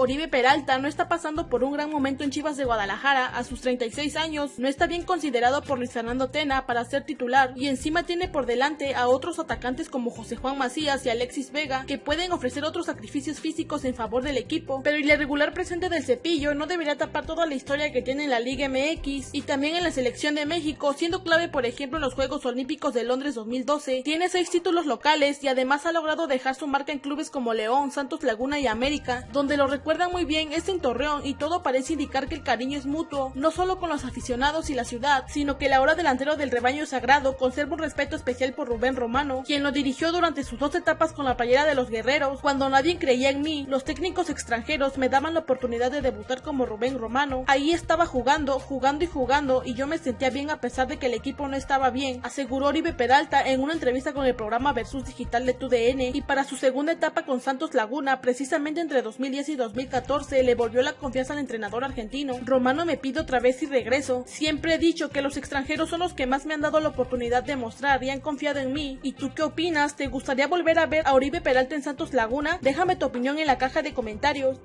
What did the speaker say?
Oribe Peralta no está pasando por un gran momento en Chivas de Guadalajara. A sus 36 años, no está bien considerado por Luis Fernando Tena para ser titular y encima tiene por delante a otros atacantes como José Juan Macías y Alexis Vega que pueden ofrecer otros sacrificios físicos en favor del equipo, pero el irregular presente del cepillo no debería tapar toda la historia que tiene en la Liga MX y también en la selección de México, siendo clave por ejemplo en los Juegos Olímpicos de Londres 2012, tiene seis títulos locales y además ha logrado dejar su marca en clubes como León, Santos Laguna y América, donde lo recuerdan muy bien este en Torreón y todo parece indicar que el cariño es mutuo, no solo con los aficionados y la ciudad, sino que el ahora delantero del rebaño sagrado conserva un respeto especial por Rubén Romano, quien lo dirigió durante sus dos etapas con la playera de los guerreros, cuando nadie creía en mí, los técnicos extranjeros me daban la oportunidad de debutar como Rubén Romano, ahí estaba jugando, jugando y jugando y yo me sentía bien a pesar de que el equipo no estaba bien, aseguró Oribe Peralta en una entrevista con el programa Versus Digital de TUDN. Y para su segunda etapa con Santos Laguna, precisamente entre 2010 y 2014, le volvió la confianza al entrenador argentino. Romano me pide otra vez y regreso. Siempre he dicho que los extranjeros son los que más me han dado la oportunidad de mostrar y han confiado en mí. ¿Y tú qué opinas? ¿Te gustaría volver a ver a Oribe Peralta en Santos Laguna? Déjame tu opinión en la caja de comentarios.